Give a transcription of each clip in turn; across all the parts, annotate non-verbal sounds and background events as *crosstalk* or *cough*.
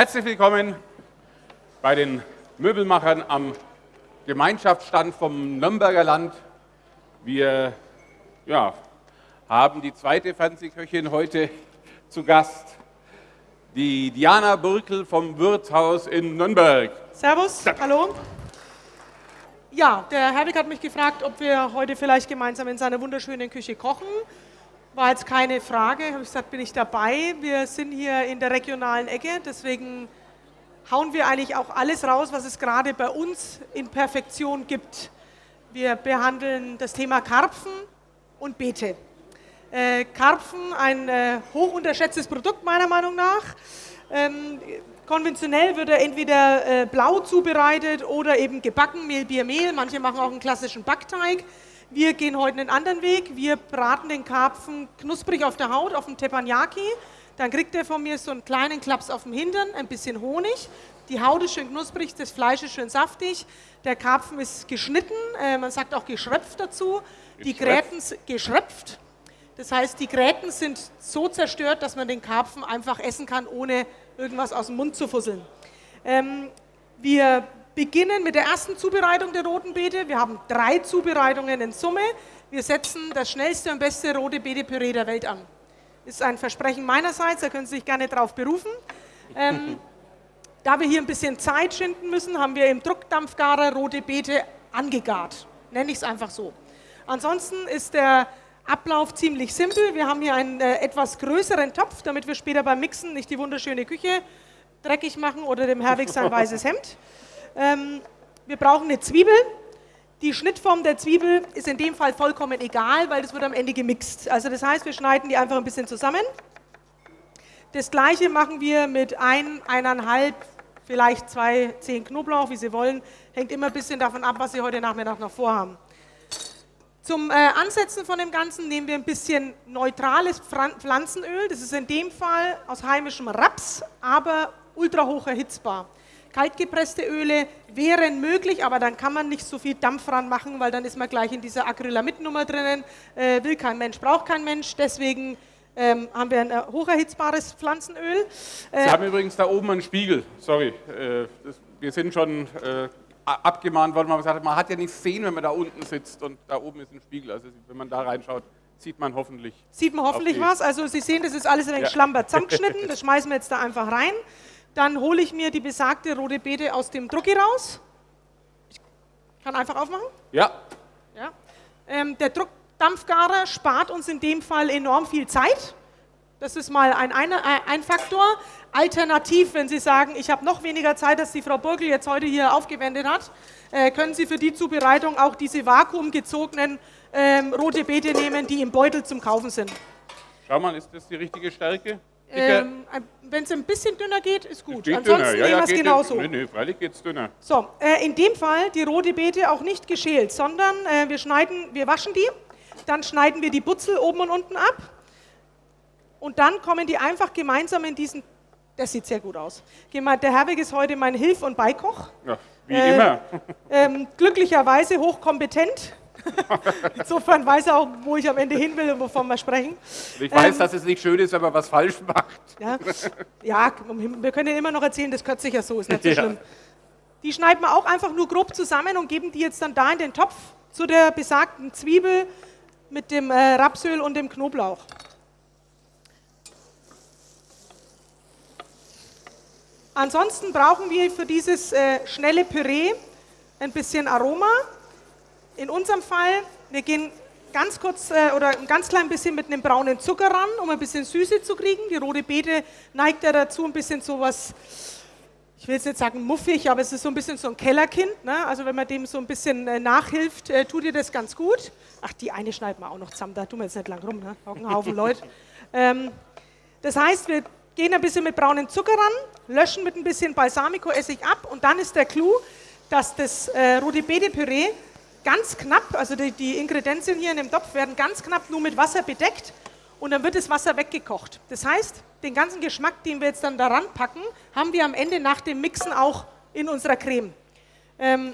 Herzlich willkommen bei den Möbelmachern am Gemeinschaftsstand vom Nürnberger Land. Wir ja, haben die zweite Fernsehköchin heute zu Gast, die Diana Burkel vom Wirtshaus in Nürnberg. Servus, hallo. Ja, der Herwig hat mich gefragt, ob wir heute vielleicht gemeinsam in seiner wunderschönen Küche kochen. War jetzt keine Frage, habe ich gesagt, bin ich dabei. Wir sind hier in der regionalen Ecke, deswegen hauen wir eigentlich auch alles raus, was es gerade bei uns in Perfektion gibt. Wir behandeln das Thema Karpfen und Beete. Äh, Karpfen, ein äh, hoch unterschätztes Produkt meiner Meinung nach. Ähm, konventionell wird er entweder äh, blau zubereitet oder eben gebacken, Mehl, Bier, Mehl. Manche machen auch einen klassischen Backteig. Wir gehen heute einen anderen Weg. Wir braten den Karpfen knusprig auf der Haut, auf dem Teppanyaki. Dann kriegt er von mir so einen kleinen Klaps auf dem Hintern, ein bisschen Honig. Die Haut ist schön knusprig, das Fleisch ist schön saftig. Der Karpfen ist geschnitten, äh, man sagt auch geschröpft dazu. Die Gräten geschröpft. Das heißt, die Gräten sind so zerstört, dass man den Karpfen einfach essen kann, ohne irgendwas aus dem Mund zu fusseln. Ähm, wir beginnen mit der ersten Zubereitung der roten Beete. Wir haben drei Zubereitungen in Summe. Wir setzen das schnellste und beste rote Beete-Püree der Welt an. Ist ein Versprechen meinerseits, da können Sie sich gerne darauf berufen. Ähm, *laughs* da wir hier ein bisschen Zeit schinden müssen, haben wir im Druckdampfgarer rote Beete angegart. Nenne ich es einfach so. Ansonsten ist der Ablauf ziemlich simpel. Wir haben hier einen äh, etwas größeren Topf, damit wir später beim Mixen nicht die wunderschöne Küche dreckig machen oder dem Herwig sein weißes Hemd. Ähm, wir brauchen eine Zwiebel. Die Schnittform der Zwiebel ist in dem Fall vollkommen egal, weil das wird am Ende gemixt. Also das heißt, wir schneiden die einfach ein bisschen zusammen. Das gleiche machen wir mit ein, eineinhalb, vielleicht zwei, zehn Knoblauch, wie Sie wollen. Hängt immer ein bisschen davon ab, was Sie heute Nachmittag noch vorhaben. Zum äh, Ansetzen von dem Ganzen nehmen wir ein bisschen neutrales Pflanzenöl. Das ist in dem Fall aus heimischem Raps, aber ultra hoch erhitzbar. Kaltgepresste Öle wären möglich, aber dann kann man nicht so viel Dampf ran machen, weil dann ist man gleich in dieser Acrylamid-Nummer drinnen. Äh, will kein Mensch, braucht kein Mensch. Deswegen ähm, haben wir ein äh, hocherhitzbares Pflanzenöl. Äh, Sie haben übrigens da oben einen Spiegel. Sorry, äh, das, wir sind schon äh, abgemahnt worden, man gesagt hat, man hat ja nichts sehen, wenn man da unten sitzt und da oben ist ein Spiegel. Also wenn man da reinschaut, sieht man hoffentlich. Sieht man hoffentlich was. Also Sie sehen, das ist alles ein wenig ja. schlamper zusammengeschnitten. *laughs* Das schmeißen wir jetzt da einfach rein. Dann hole ich mir die besagte rote Beete aus dem Drucki raus. Ich kann einfach aufmachen? Ja. ja. Ähm, der Druckdampfgarer spart uns in dem Fall enorm viel Zeit. Das ist mal ein, ein, ein Faktor. Alternativ, wenn Sie sagen, ich habe noch weniger Zeit, als die Frau Burgel jetzt heute hier aufgewendet hat, äh, können Sie für die Zubereitung auch diese vakuumgezogenen ähm, rote Beete nehmen, die im Beutel zum Kaufen sind. Schau mal, ist das die richtige Stärke? Ähm, Wenn es ein bisschen dünner geht, ist gut. Geht Ansonsten dünner. Ja, nehmen wir es genauso. Nö, nö, freilich geht es dünner. So, äh, in dem Fall die rote Beete auch nicht geschält, sondern äh, wir schneiden, wir waschen die, dann schneiden wir die Butzel oben und unten ab und dann kommen die einfach gemeinsam in diesen, das sieht sehr gut aus. Der Herwig ist heute mein Hilf- und Beikoch. Ja, wie äh, immer. Ähm, glücklicherweise hochkompetent. *laughs* Insofern weiß er auch, wo ich am Ende hin will und wovon wir sprechen. Ich weiß, ähm, dass es nicht schön ist, wenn man was falsch macht. Ja, ja wir können immer noch erzählen, das gehört sicher so, ist nicht so ja. schlimm. Die schneiden wir auch einfach nur grob zusammen und geben die jetzt dann da in den Topf zu der besagten Zwiebel mit dem äh, Rapsöl und dem Knoblauch. Ansonsten brauchen wir für dieses äh, schnelle Püree ein bisschen Aroma. In unserem Fall, wir gehen ganz kurz äh, oder ein ganz klein bisschen mit einem braunen Zucker ran, um ein bisschen Süße zu kriegen. Die rote Beete neigt ja dazu, ein bisschen so was, ich will jetzt nicht sagen muffig, aber es ist so ein bisschen so ein Kellerkind. Ne? Also wenn man dem so ein bisschen äh, nachhilft, äh, tut ihr das ganz gut. Ach, die eine schneiden wir auch noch zusammen, da tun wir jetzt nicht lang rum, ne? Hocken Haufen *laughs* Leute. Ähm, das heißt, wir gehen ein bisschen mit braunem Zucker ran, löschen mit ein bisschen Balsamico-Essig ab und dann ist der Clou, dass das äh, Roti-Bede-Püree ganz knapp, also die, die Ingredienzien hier in dem Topf werden ganz knapp nur mit Wasser bedeckt und dann wird das Wasser weggekocht. Das heißt, den ganzen Geschmack, den wir jetzt dann daran packen, haben wir am Ende nach dem Mixen auch in unserer Creme. Ähm,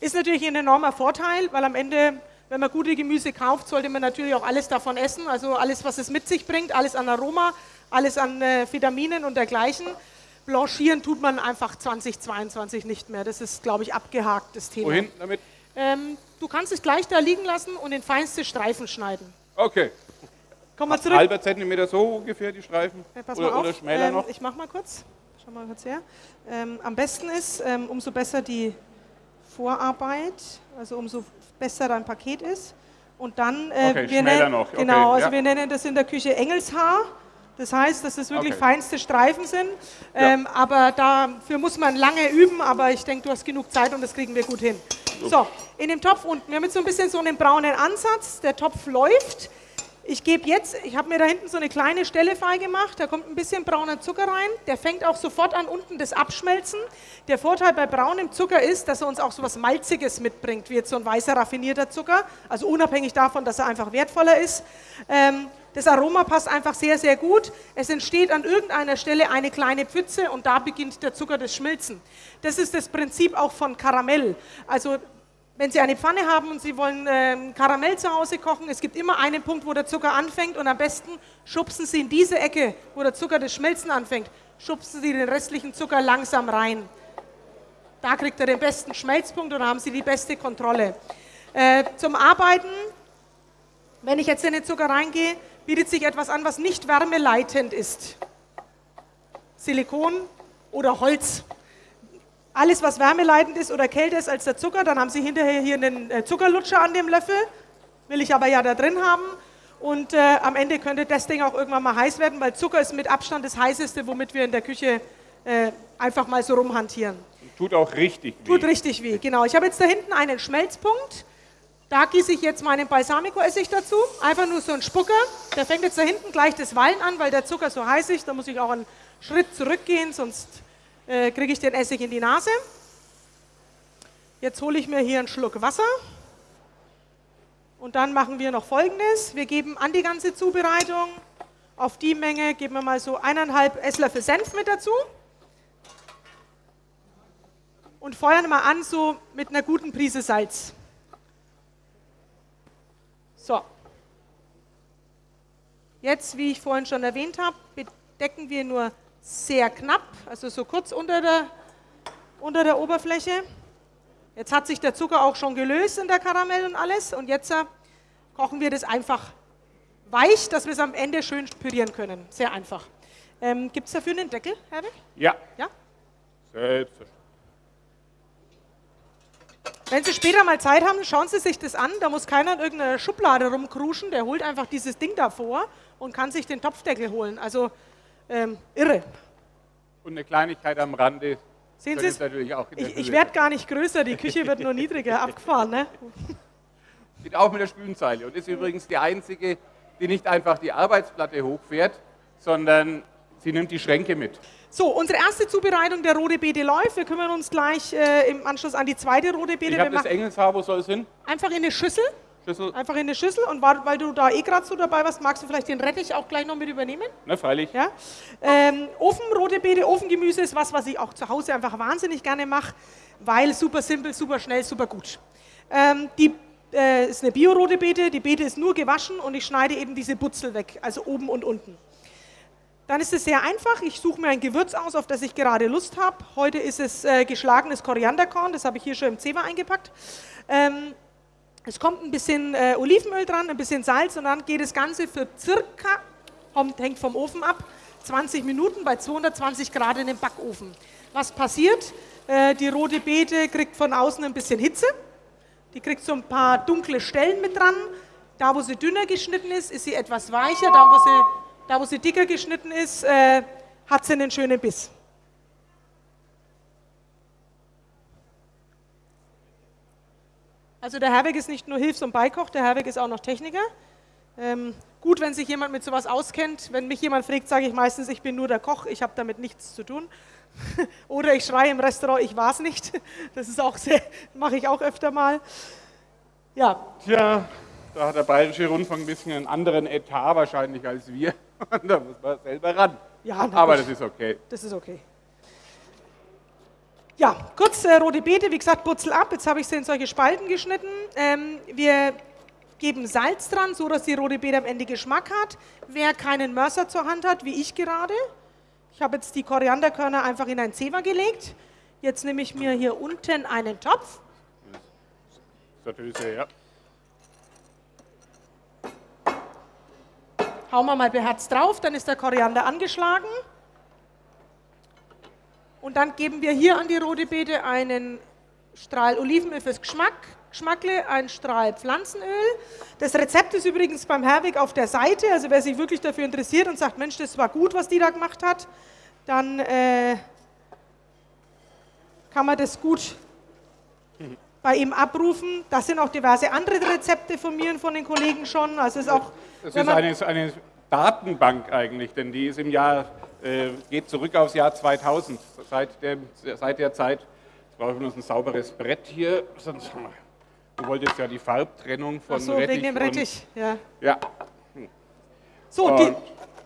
ist natürlich ein enormer Vorteil, weil am Ende wenn man gute Gemüse kauft, sollte man natürlich auch alles davon essen, also alles, was es mit sich bringt, alles an Aroma, alles an äh, Vitaminen und dergleichen. Blanchieren tut man einfach 2022 nicht mehr. Das ist, glaube ich, abgehakt, das Thema. Wohin damit? Ähm, du kannst es gleich da liegen lassen und in feinste Streifen schneiden. Okay. Komm mal zurück. Halber Zentimeter so ungefähr die Streifen? Ja, pass oder, mal auf. oder schmäler ähm, noch? Ich mach mal kurz. Schau mal kurz her. Ähm, am besten ist, ähm, umso besser die Vorarbeit, also umso besser dein Paket ist. Und dann, äh, Okay, wir schmäler nennen, noch. Okay, genau, also ja. wir nennen das in der Küche Engelshaar. Das heißt, dass es wirklich Okay. feinste Streifen sind. Ähm, Aber dafür muss man lange üben, aber ich denke, du hast genug Zeit und das kriegen wir gut hin. So, in dem Topf unten, wir haben jetzt so ein bisschen so einen braunen Ansatz. Der Topf läuft. Ich gebe jetzt, ich habe mir da hinten so eine kleine Stelle frei gemacht, da kommt ein bisschen brauner Zucker rein, der fängt auch sofort an unten das Abschmelzen. Der Vorteil bei braunem Zucker ist, dass er uns auch so was Malziges mitbringt, wie jetzt so ein weißer raffinierter Zucker, also unabhängig davon, dass er einfach wertvoller ist. Ähm, das Aroma passt einfach sehr, sehr gut. Es entsteht an irgendeiner Stelle eine kleine Pfütze und da beginnt der Zucker das Schmilzen. Das ist das Prinzip auch von Karamell. Also wenn Sie eine Pfanne haben und Sie wollen ähm, Karamell zu Hause kochen, es gibt immer einen Punkt, wo der Zucker anfängt und am besten schubsen Sie in diese Ecke, wo der Zucker das Schmelzen anfängt, schubsen Sie den restlichen Zucker langsam rein. Da kriegt er den besten Schmelzpunkt und da haben Sie die beste Kontrolle. Äh, zum Arbeiten, wenn ich jetzt in den Zucker reingehe, bietet sich etwas an, was nicht wärmeleitend ist. Silikon oder Holz. Alles, was wärmeleitend ist oder kälter ist als der Zucker, dann haben Sie hinterher hier einen äh, Zuckerlutscher an dem Löffel. Will ich aber ja da drin haben. Und äh, am Ende könnte das Ding auch irgendwann mal heiß werden, weil Zucker ist mit Abstand das heißeste, womit wir in der Küche äh, einfach mal so rumhantieren. Tut auch richtig weh. Tut richtig weh, genau. Ich habe jetzt da hinten einen Schmelzpunkt. Da gieße ich jetzt meinen Balsamico-Essig dazu. Einfach nur so ein Spucker. Der fängt jetzt da hinten gleich das Wallen an, weil der Zucker so heiß ist. Da muss ich auch einen Schritt zurückgehen, sonst äh, kriege ich den Essig in die Nase. Jetzt hole ich mir hier einen Schluck Wasser. Und dann machen wir noch Folgendes. Wir geben an die ganze Zubereitung auf die Menge, geben wir mal so eineinhalb Esslöffel Senf mit dazu. Und feuern mal an so mit einer guten Prise Salz. So. Jetzt, wie ich vorhin schon erwähnt habe, bedecken wir nur sehr knapp, also so kurz unter der, unter der Oberfläche. Jetzt hat sich der Zucker auch schon gelöst in der Karamell und alles. Und jetzt äh, kochen wir das einfach weich, dass wir es am Ende schön pürieren können. Sehr einfach. Ähm, Gibt es dafür einen Deckel, Herwig? Ja, Ja? selbstverständlich. Wenn Sie später mal Zeit haben, schauen Sie sich das an. Da muss keiner in irgendeiner Schublade rumkruschen. Der holt einfach dieses Ding davor und kann sich den Topfdeckel holen. Also ähm, irre. Und eine Kleinigkeit am Rande. Sehen Sie es Ich, ich werde gar nicht größer, die Küche wird nur niedriger *laughs* abgefahren. Ne? Geht auch mit der Spülzeile und ist übrigens die einzige, die nicht einfach die Arbeitsplatte hochfährt, sondern sie nimmt die Schränke mit. So, unsere erste Zubereitung der rote Beete läuft. Wir kümmern uns gleich äh, im Anschluss an die zweite rote Beete. Ich habe das Engelshaar, wo soll es hin? einfach in eine Schüssel. Schüssel? Einfach in eine Schüssel. Und weil, du da eh gerade so dabei warst, magst du vielleicht den Rettich auch gleich noch mit übernehmen? Ne, freilich. Ja? Ähm, Ofen, rote Beete, Ofengemüse ist was, was ich auch zu Hause einfach wahnsinnig gerne mache, weil super simpel, super schnell, super gut. Ähm, die äh, ist eine Bio-rote Beete, die Beete ist nur gewaschen und ich schneide eben diese Butzel weg, also oben und unten. Dann ist es sehr einfach. Ich suche mir ein Gewürz aus, auf das ich gerade Lust habe. Heute ist es äh, geschlagenes Korianderkorn, das habe ich hier schon im Zewa eingepackt. Ähm, es kommt ein bisschen äh, Olivenöl dran, ein bisschen Salz und dann geht das Ganze für circa, hängt vom Ofen ab, 20 Minuten bei 220 Grad in den Backofen. Was passiert? Äh, die rote Beete kriegt von außen ein bisschen Hitze. Die kriegt so ein paar dunkle Stellen mit dran. Da, wo sie dünner geschnitten ist, ist sie etwas weicher. Da, wo sie, da, wo sie dicker geschnitten ist, äh, hat sie einen schönen Biss. Also der Herweg ist nicht nur Hilfs- und Beikoch, der Herweg ist auch noch Techniker. Ähm, gut, wenn sich jemand mit sowas auskennt. Wenn mich jemand fragt, sage ich meistens, ich bin nur der Koch, ich habe damit nichts zu tun. *laughs* Oder ich schreie im Restaurant, ich war es nicht. *laughs* Das ist auch sehr, mache ich auch öfter mal. Ja, Tja, da hat der Bayerische Rundfunk ein bisschen einen anderen Etat wahrscheinlich als wir. Und *laughs* da muss man selber ran. Ja, Aber das ist okay. das ist okay. Ja, kurz äh, rote Beete, wie gesagt, Butzel ab. Jetzt habe ich sie in solche Spalten geschnitten. Ähm, wir geben Salz dran, so dass die rote Beete am Ende Geschmack hat. Wer keinen Mörser zur Hand hat, wie ich gerade, ich habe jetzt die Korianderkörner einfach in ein Zewa gelegt. Jetzt nehme ich mir hier unten einen Topf. Sattelse, ja. Hauen wir mal beherzt drauf, dann ist der Koriander angeschlagen. Und dann geben wir hier an die rote Beete einen Strahl Olivenöl fürs Geschmack, Geschmackle, ein Strahl Pflanzenöl. Das Rezept ist übrigens beim Herwig auf der Seite, also wer sich wirklich dafür interessiert und sagt, Mensch, das war gut, was die da gemacht hat, dann äh, kann man das gut bei ihm abrufen. Das sind auch diverse andere Rezepte von mir und von den Kollegen schon. Also ist auch, das ist eine, eine Datenbank eigentlich, denn die ist im Jahr, äh, geht zurück aufs Jahr 2000. Seit, dem, seit der Zeit jetzt brauchen wir uns ein sauberes Brett hier, sonst du wolltest ja die Farbtrennung von Ach so, Rettich. wegen dem Rettich, ja. Ja. So, Und die,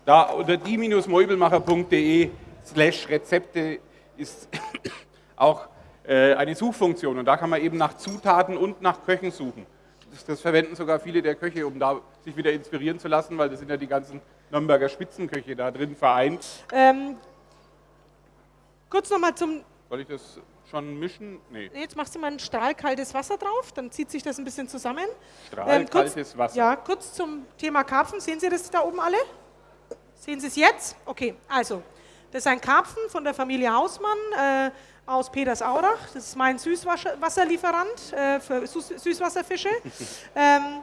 da unter die-meubelmacher.de slash Rezepte ist *coughs* auch eine Suchfunktion und da kann man eben nach Zutaten und nach Köchen suchen. Das, das verwenden sogar viele der Köche, um da sich wieder inspirieren zu lassen, weil das sind ja die ganzen Nürnberger Spitzenköche da drin vereint. ähm, kurz nochmal zum Soll ich das schon mischen? Nee, Jetzt machst du mal ein Strahl kaltes Wasser drauf, dann zieht sich das ein bisschen zusammen. Strahl Ähm, kurz- kaltes Wasser. Ja, kurz zum Thema Karpfen. Sehen Sie das da oben alle? Sehen Sie es jetzt? Okay, also, das ist ein Karpfen von der Familie Hausmann äh, aus Petersaurach. Das ist mein Süßwasserlieferant äh, für Süß Süßwasserfische. *laughs* ähm,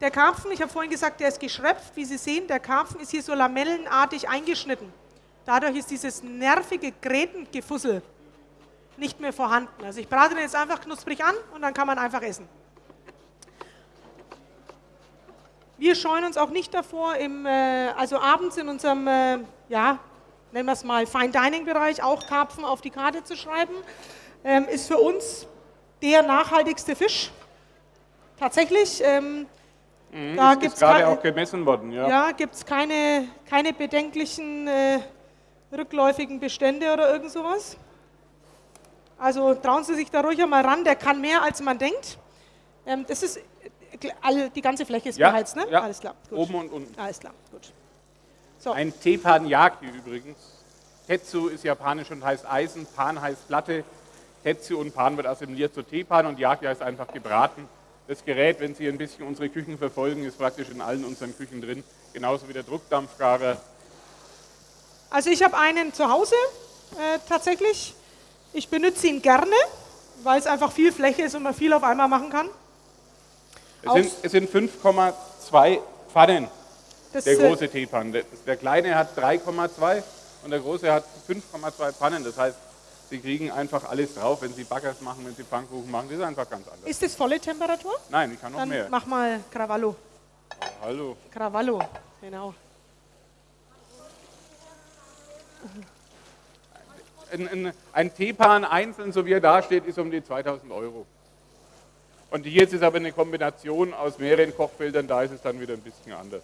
der Karpfen, ich habe vorhin gesagt, der ist geschröpft. Wie Sie sehen, der Karpfen ist hier so lamellenartig eingeschnitten. Dadurch ist dieses nervige Grätengefussel nicht mehr vorhanden. Also ich brate den jetzt einfach knusprig an und dann kann man einfach essen. Wir scheuen uns auch nicht davor, im, äh, also abends in unserem, äh, ja, nennen wir es mal Fine Dining Bereich, auch Karpfen auf die Karte zu schreiben. Ähm, ist für uns der nachhaltigste Fisch. Tatsächlich. Ähm, da ist, gibt es gerade auch gemessen worden. Ja. ja, gibt's keine, keine bedenklichen äh, rückläufigen Bestände oder irgend sowas. Also trauen Sie sich da ruhig einmal ran, der kann mehr als man denkt. Ähm, das ist, äh, die ganze Fläche ist Ja, beheizt, ne? ja. Alles klar. Gut. Oben und unten. Alles klar, gut. So, Ein Teppanyaki übrigens. Tetsu ist japanisch und heißt Eisen, Pan heißt Platte. Tetsu und Pan wird assimiliert zu Tepan und Yaki heißt einfach gebraten. Das Gerät, wenn Sie ein bisschen unsere Küchen verfolgen, ist praktisch in allen unseren Küchen drin. Genauso wie der Druckdampfgarer. also ich habe einen zu Hause äh, tatsächlich. Ich benutze ihn gerne, weil es einfach viel Fläche ist und man viel auf einmal machen kann. Es sind, es sind 5,2 Pfannen, Das, der große Teepan. Der, der kleine hat 3,2 und der große hat 5,2 Pfannen. Das heißt, Sie kriegen einfach alles drauf, wenn Sie Backers machen, wenn Sie Pfannkuchen machen. Das ist einfach ganz anders. ist das volle Temperatur? Nein, ich kann noch Dann mehr. mach mal Cravallo. Hallo. Cravallo, genau. Ein, ein, ein Teepan einzeln, so wie er da steht, ist um die 2000 Euro. Und hier ist es aber eine Kombination aus mehreren Kochfeldern, da ist es dann wieder ein bisschen anders.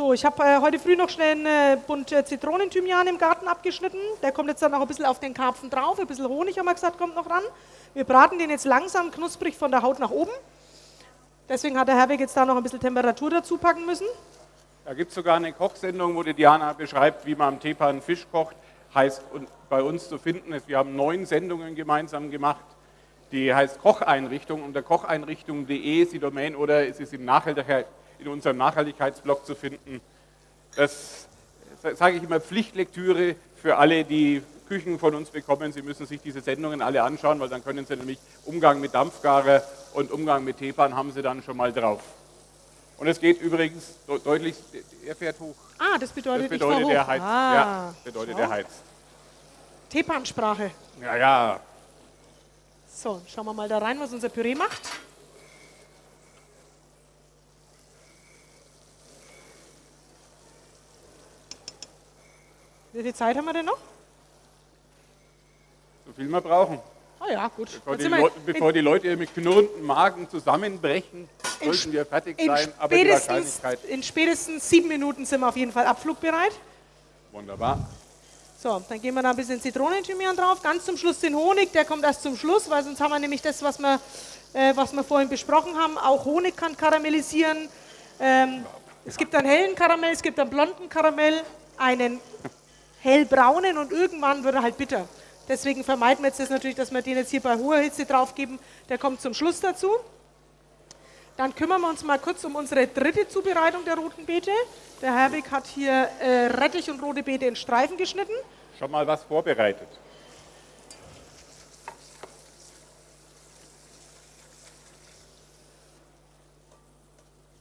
So, ich habe äh, heute früh noch schnell einen äh, Bund äh, Zitronenthymian im Garten abgeschnitten. Der kommt jetzt dann noch ein bisschen auf den Karpfen drauf. Ein bisschen Honig, haben wir gesagt, kommt noch ran. Wir braten den jetzt langsam knusprig von der Haut nach oben. Deswegen hat der Herweg jetzt da noch ein bisschen Temperatur dazu packen müssen. Da gibt es sogar eine Kochsendung, wo die Diana beschreibt, wie man am Teepan Fisch kocht. Heißt und bei uns zu finden ist, wir haben neun Sendungen gemeinsam gemacht. Die heißt Kocheinrichtung unter kocheinrichtung.de ist die Domain oder ist es im Nachhaltigkeit, in unserem Nachhaltigkeitsblog zu finden. Das sage ich immer Pflichtlektüre für alle, die Küchen von uns bekommen. Sie müssen sich diese Sendungen alle anschauen, weil dann können Sie nämlich Umgang mit Dampfgarer und Umgang mit Teepan haben Sie dann schon mal drauf. Und es geht übrigens de- deutlich, er fährt hoch. Ah, das bedeutet, Das bedeutet, ich er heizt. Ah, Ja, bedeutet, schau. er heizt. Teepansprache. Ja, ja. So, schauen wir mal da rein, was unser Püree macht. Wie viel Zeit haben wir denn noch? So viel wir brauchen. Ah ja, gut. Bevor die, Leute, bevor die Leute mit knurrenden Magen zusammenbrechen, sollten wir fertig in, sein. Aber die Wahrscheinlichkeit, in spätestens sieben Minuten sind wir auf jeden Fall abflugbereit. wunderbar. So, dann geben wir da ein bisschen Zitronenthymian drauf. Ganz zum Schluss den Honig, der kommt erst zum Schluss, weil sonst haben wir nämlich das, was wir, äh, was wir vorhin besprochen haben. Auch Honig kann karamellisieren. Ähm, es gibt einen hellen Karamell, es gibt einen blonden Karamell, einen hellbraunen und irgendwann wird er halt bitter. Deswegen vermeiden wir jetzt das natürlich, dass wir den jetzt hier bei hoher Hitze drauf geben. Der kommt zum Schluss dazu. Dann kümmern wir uns mal kurz um unsere dritte Zubereitung der roten Beete. Der Herwig hat hier äh, Rettich und rote Beete in Streifen geschnitten. Schon mal was vorbereitet.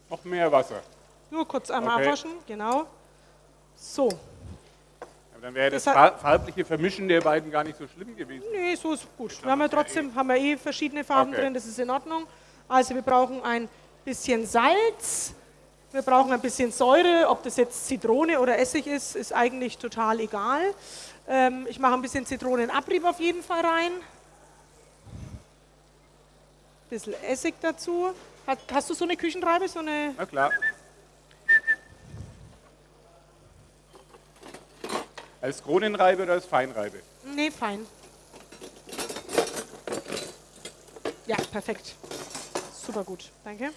Noch mehr Wasser. Nur kurz einmal Okay. abwaschen, genau. So, Aber dann wäre das, Das fa- farbliche Vermischen der beiden gar nicht so schlimm gewesen. nee, so ist gut. Wir haben ja trotzdem haben wir eh verschiedene Farben Okay. drin, das ist in Ordnung. Also wir brauchen ein bisschen Salz, wir brauchen ein bisschen Säure, ob das jetzt Zitrone oder Essig ist, ist eigentlich total egal. Ähm, ich mache ein bisschen Zitronenabrieb auf jeden Fall rein. Ein bisschen Essig dazu. Hat, hast du so eine Küchenreibe, so eine Na klar. Als Kronenreibe oder als Feinreibe? Nee, fein. Ja, perfekt. Super gut, danke.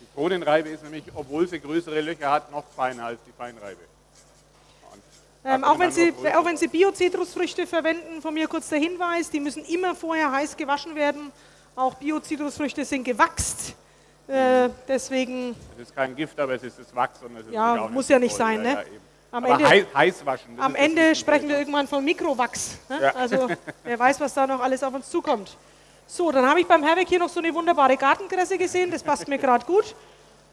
Die Kronenreibe ist nämlich, obwohl sie größere Löcher hat, noch feiner als die Feinreibe. Ähm, auch, wenn Sie, auch wenn Sie Bio-Zitrusfrüchte verwenden, von mir kurz der Hinweis, die müssen immer vorher heiß gewaschen werden. Auch Bio-Zitrusfrüchte sind gewachst. Äh, deswegen, Es ist kein Gift, aber es ist das Wachs. Und es ist Ja, muss ja nicht sein, ne? eben. Am Aber Ende, heiß, heiß waschen. am Ende sprechen wir irgendwann von Mikrowachs. Ne? Ja. Also *laughs* wer weiß, was da noch alles auf uns zukommt. So, dann habe ich beim Herweg hier noch so eine wunderbare Gartenkresse gesehen. Das passt mir gerade gut.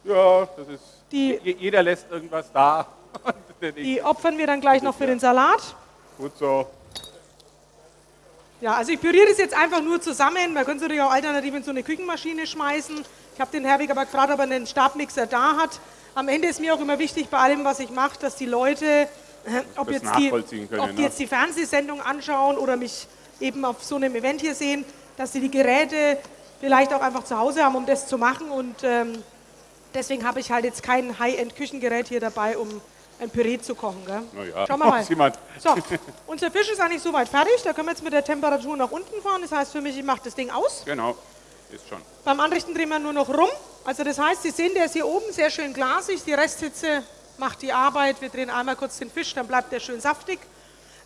Ja, das ist. Die- je- jeder lässt irgendwas da. *laughs* Die opfern wir dann gleich noch für den Salat. Gut so. Ja, also ich püriere das jetzt einfach nur zusammen. Man könnte es natürlich auch alternativ in so eine Küchenmaschine schmeißen. Ich habe den Herwig aber gefragt, ob er einen Stabmixer da hat. Am Ende ist mir auch immer wichtig bei allem, was ich mache, dass die Leute, äh, ob, Das jetzt die, können, ob die ne? jetzt die Fernsehsendung anschauen oder mich eben auf so einem Event hier sehen, dass sie die Geräte vielleicht auch einfach zu Hause haben, um das zu machen. Und ähm, deswegen habe ich halt jetzt kein High-End-Küchengerät hier dabei, um ein Püree zu kochen. Gell? Ja, Schauen wir mal. *laughs* So, unser Fisch ist eigentlich soweit fertig. Da können wir jetzt mit der Temperatur nach unten fahren. Das heißt für mich, ich mache das Ding aus. Genau, ist schon. Beim Anrichten drehen wir nur noch rum. Also das heißt, Sie sehen, der ist hier oben sehr schön glasig. Die Resthitze macht die Arbeit. Wir drehen einmal kurz den Fisch, dann bleibt der schön saftig.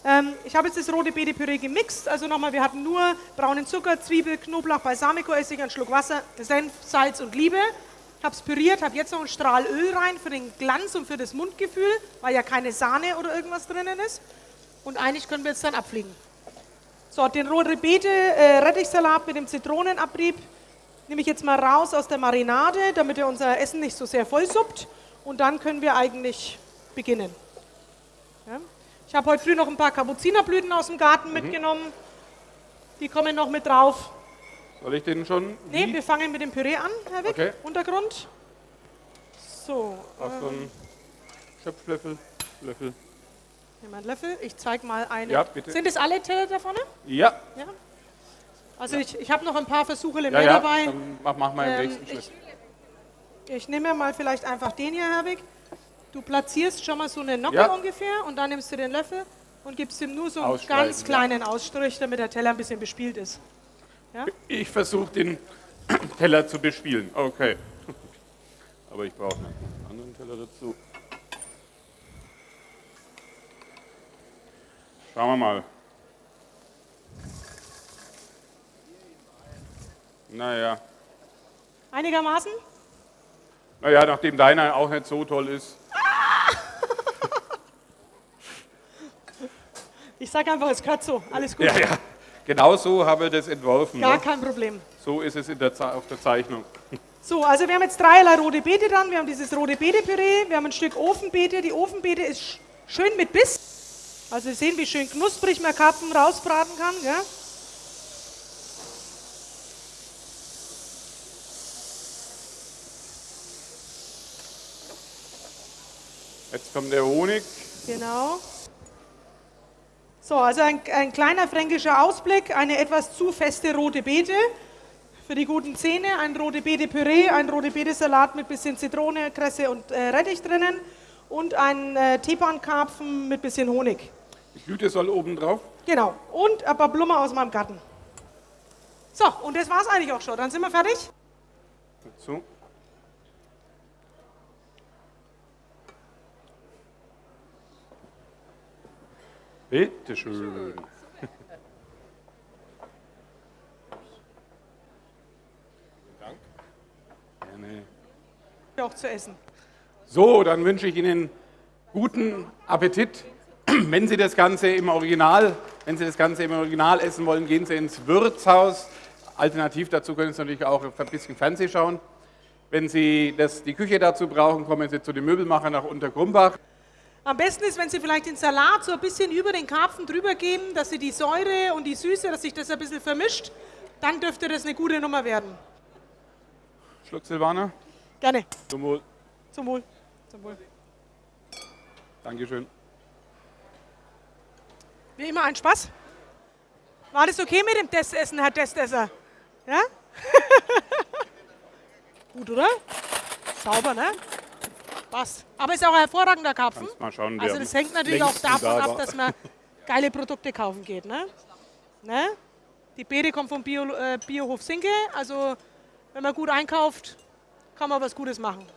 Ähm, ich habe jetzt das rote Beete-Püree gemixt. Also nochmal, wir hatten nur braunen Zucker, Zwiebel, Knoblauch, Balsamico-Essig, einen Schluck Wasser, Senf, Salz und Liebe. Ich habe es püriert, habe jetzt noch einen Strahl Öl rein für den Glanz und für das Mundgefühl, weil ja keine Sahne oder irgendwas drinnen ist. Und eigentlich können wir jetzt dann abfliegen. So, den rote Beete äh, Rettichsalat mit dem Zitronenabrieb nehme ich jetzt mal raus aus der Marinade, damit er unser Essen nicht so sehr vollsuppt. Und dann können wir eigentlich beginnen. Ja. Ich habe heute früh noch ein paar Kapuzinerblüten aus dem Garten mitgenommen. Die kommen noch mit drauf. Soll ich den schon? Ne, wir fangen mit dem Püree an, Herr Wick. Okay. Untergrund. So, Auf so einen Schöpflöffel. Löffel. Einen Löffel. Ich zeige mal eine. Ja, bitte. Sind es alle Teller da vorne? Ja, Ja. Also ich, ich habe noch ein paar Versuche ja, mehr ja. dabei. Dann mach, mach mal den Ähm, nächsten ich, Schritt. ich nehme mal vielleicht einfach den hier, Herwig. Du platzierst schon mal so eine Nocke Ja. ungefähr und dann nimmst du den Löffel und gibst ihm nur so einen ganz ja. kleinen Ausstrich, damit der Teller ein bisschen bespielt ist. Ich versuche den *clears throat* Teller zu bespielen. Okay. *laughs* Aber ich brauche einen anderen Teller dazu. Schauen wir mal. Naja. Einigermaßen? Naja, nachdem deiner auch nicht so toll ist. *laughs* Ich sage einfach, es gehört so. Alles gut. Ja, ja. Genau so haben wir das entworfen. Gar Ne? kein Problem. So ist es der, auf der Zeichnung. So, also wir haben jetzt dreierlei rote Beete dran. Wir haben dieses rote Beete-Püree, wir haben ein Stück Ofenbeete. Die Ofenbeete ist sch- schön mit Biss. Also Sie sehen, wie schön knusprig man Karpfen rausbraten kann. Gell? Jetzt kommt der Honig. Genau. So, also ein, ein kleiner fränkischer Ausblick, eine etwas zu feste rote Beete für die guten Zähne, ein rote Beete Püree, ein rote Beete Salat mit bisschen Zitrone, Kresse und äh, Rettich drinnen und ein äh, Teepankarpfen mit bisschen Honig. Die Blüte soll oben drauf. Genau. Und ein paar Blumen aus meinem Garten. So, und das war's eigentlich auch schon. Dann sind wir fertig. So. Bitte schön. Gerne. Auch zu essen. So, dann wünsche ich Ihnen guten Appetit. *clears throat* Wenn Sie das Ganze im Original, wenn Sie das Ganze im Original essen wollen, gehen Sie ins Wirtshaus. Alternativ dazu können Sie natürlich auch ein bisschen Fernsehen schauen. Wenn Sie das, die Küche dazu brauchen, kommen Sie zu den Möbelmachern nach Untergrumbach. Am besten ist, wenn Sie vielleicht den Salat so ein bisschen über den Karpfen drüber geben, dass Sie die Säure und die Süße, dass sich das ein bisschen vermischt. Dann dürfte das eine gute Nummer werden. Schluck Silvaner. Gerne. Zum Wohl. Zum Wohl. Zum Wohl. Dankeschön. Wie immer ein Spaß. War das okay mit dem Testessen, Herr Testesser? Ja? *laughs* Gut, oder? Sauber, ne? Passt. Aber ist auch ein hervorragender Karpfen. Kannst mal schauen, Also das hängt natürlich auch davon da ab, dass man geile Produkte kaufen geht. Ne? Ne? Die Beete kommt vom Bio, äh, Biohof Sinke. Also wenn man gut einkauft, kann man was Gutes machen.